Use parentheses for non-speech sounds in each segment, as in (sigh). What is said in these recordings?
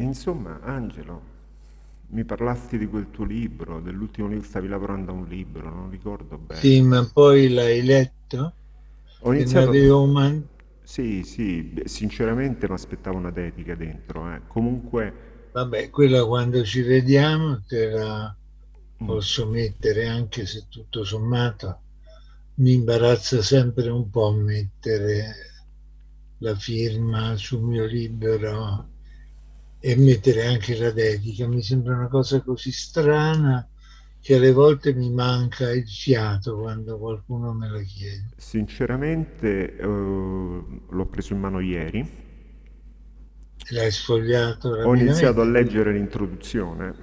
Insomma, Angelo, mi parlasti di quel tuo libro, dell'ultimo libro, stavi lavorando a un libro, non ricordo bene. Sì, ma poi l'hai letto? Ho iniziato... avevo man... Sì, sì, sinceramente mi aspettavo una dedica dentro, eh. Comunque, Vabbè, quella quando ci vediamo te la mm, posso mettere anche se tutto sommato mi imbarazza sempre un po' mettere la firma sul mio libro e mettere anche la dedica. Mi sembra una cosa così strana che alle volte mi manca il fiato quando qualcuno me la chiede. sinceramente, eh, l'ho preso in mano ieri. L'hai sfogliato Ho iniziato a leggere l'introduzione.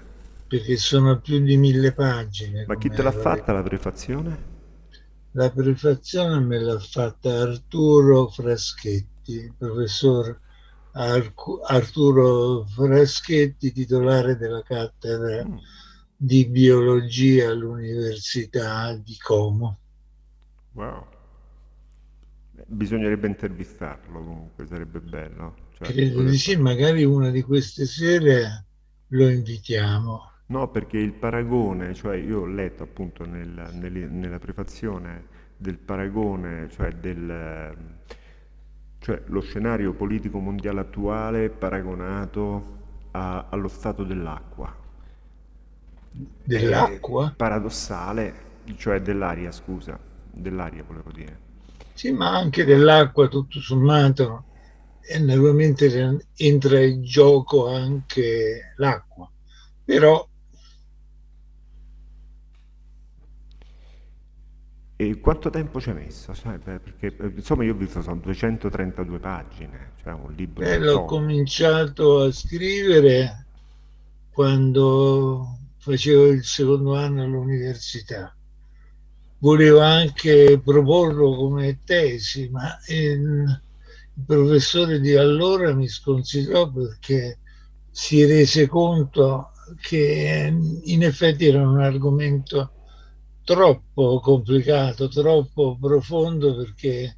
perché sono più di mille pagine, Ma chi te l'ha fatta la prefazione? La prefazione me l'ha fatta Arturo Fraschetti, il professor Arcu- Arturo Fraschetti, titolare della cattedra Mm, di biologia all'Università di Como. wow. Bisognerebbe intervistarlo comunque, sarebbe bello. Cioè, Credo di sì, magari una di queste sere lo invitiamo. No, perché il paragone, cioè io ho letto appunto nel- nel- nella prefazione del paragone, cioè del, cioè lo scenario politico mondiale attuale paragonato a- allo stato dell'acqua. Dell'acqua? paradossale, cioè dell'aria, scusa, dell'aria volevo dire. Sì, ma anche dell'acqua, tutto sommato, e naturalmente entra in gioco anche l'acqua. Però E quanto tempo ci hai messo? Perché eh, insomma io ho visto sono 232 pagine, cioè un eh, libro l'ho tosto. cominciato a scrivere quando facevo il secondo anno all'università. Volevo anche proporlo come tesi, ma il, il professore di allora mi sconsigliò perché si rese conto che in effetti era un argomento troppo complicato, troppo profondo perché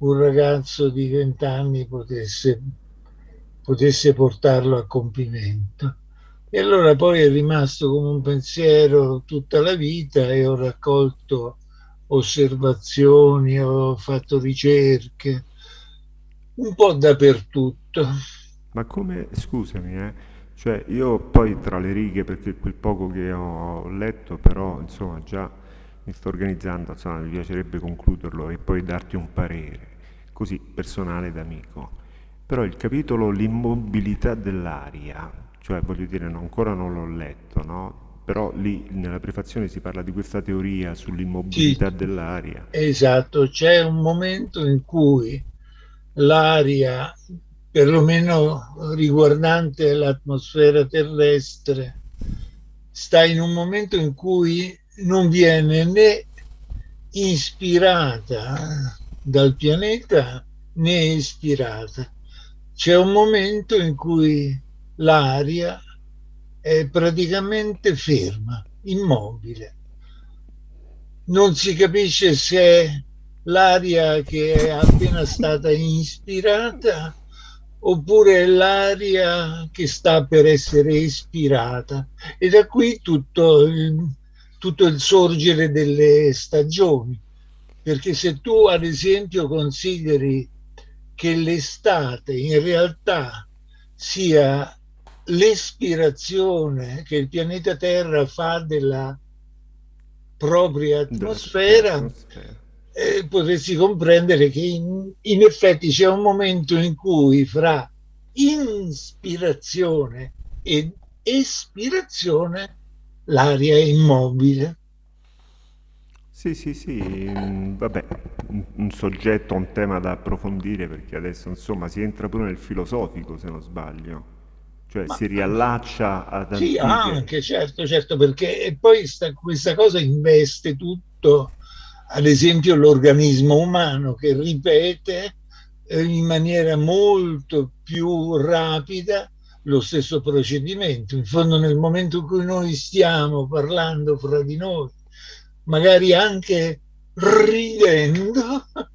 un ragazzo di 20 anni potesse, potesse portarlo a compimento. E allora poi è rimasto come un pensiero tutta la vita e ho raccolto osservazioni, ho fatto ricerche, un po' dappertutto. Ma come, scusami, eh, cioè io poi tra le righe, perché quel poco che ho letto, però insomma già mi sto organizzando, insomma mi piacerebbe concluderlo e poi darti un parere, così personale d'amico. Però il capitolo l'immobilità dell'aria, cioè voglio dire, no, ancora non l'ho letto, no? Però lì nella prefazione si parla di questa teoria Sì, sull'immobilità dell'aria. esatto, c'è un momento in cui l'aria, perlomeno riguardante l'atmosfera terrestre, sta in un momento in cui non viene né ispirata dal pianeta né espirata. C'è un momento in cui l'aria è praticamente ferma, immobile. Non si capisce se è l'aria che è appena stata ispirata oppure l'aria che sta per essere espirata. E da qui tutto il, tutto il sorgere delle stagioni. Perché se tu, ad esempio, consideri che l'estate in realtà sia l'espirazione che il pianeta Terra fa della propria atmosfera. eh, potresti comprendere che in, in effetti c'è un momento in cui fra inspirazione ed espirazione l'aria è immobile. Sì, sì, sì, mm, vabbè, un, un soggetto, un tema da approfondire perché adesso insomma si entra pure nel filosofico se non sbaglio, cioè Ma si riallaccia ad Sì, antiche... anche, certo, certo, perché e poi sta- questa cosa investe tutto, ad esempio l'organismo umano che ripete eh, in maniera molto più rapida lo stesso procedimento. In fondo, nel momento in cui noi stiamo parlando fra di noi, magari anche ridendo, (laughs)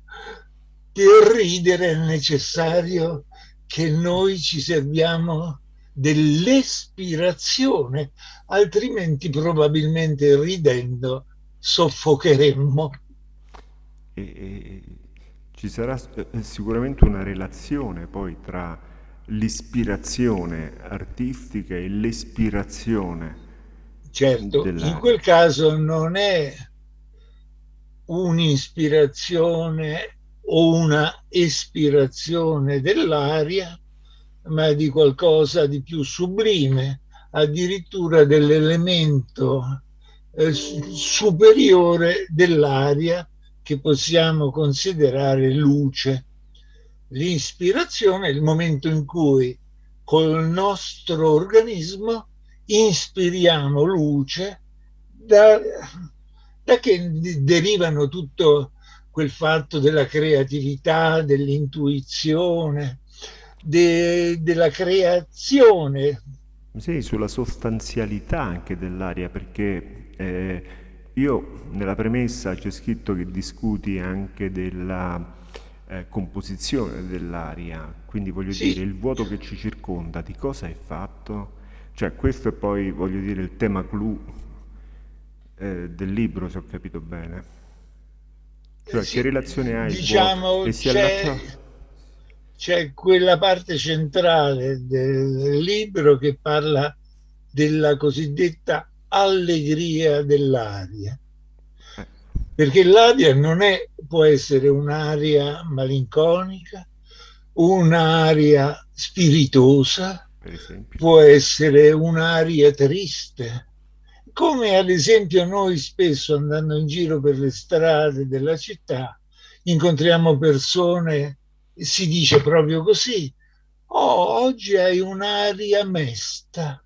per ridere è necessario che noi ci serviamo dell'espirazione, altrimenti probabilmente ridendo soffocheremmo. E, e, ci sarà eh, sicuramente una relazione poi tra l'ispirazione artistica e l'espirazione. Certo, in quel caso non è un'ispirazione o una espirazione dell'aria, ma di qualcosa di più sublime, addirittura dell'elemento eh, superiore dell'aria che possiamo considerare luce. L'ispirazione è il momento in cui col nostro organismo ispiriamo luce da, da che derivano tutto quel fatto della creatività, dell'intuizione, de, della creazione. Sì, sulla sostanzialità anche dell'aria, perché eh, io nella premessa c'è scritto che discuti anche della eh, composizione dell'aria, quindi voglio sì. dire il vuoto che ci circonda, di cosa è fatto? Cioè questo è poi, voglio dire, il tema clou eh, del libro, se ho capito bene. Cioè, sì, che relazione ha il diciamo, vuoto? E si allaccia c'è quella parte centrale del libro che parla della cosiddetta allegria dell'aria. Perché l'aria non è, può essere un'aria malinconica, un'aria spiritosa, può essere un'aria triste. Come ad esempio noi spesso andando in giro per le strade della città incontriamo persone si dice proprio così. Oh, oggi hai un'aria mesta,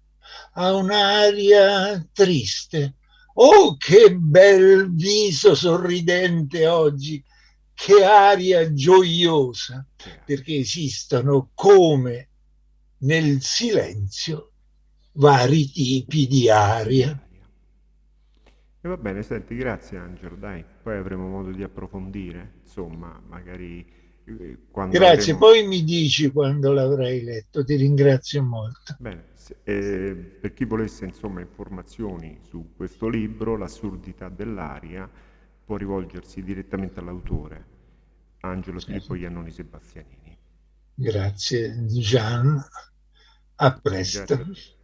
ha un'aria triste. Oh, che bel viso sorridente oggi, che aria gioiosa, perché esistono come nel silenzio vari tipi di aria. E va bene, senti, grazie Angelo, dai, poi avremo modo di approfondire, insomma, magari Grazie, avremo... poi mi dici quando l'avrai letto, ti ringrazio molto. Bene, eh, per chi volesse insomma informazioni su questo libro, L'assurdità dell'aria, può rivolgersi direttamente all'autore, Angelo Filippo Iannoni Sebastianini. Grazie Gian, a presto. Grazie.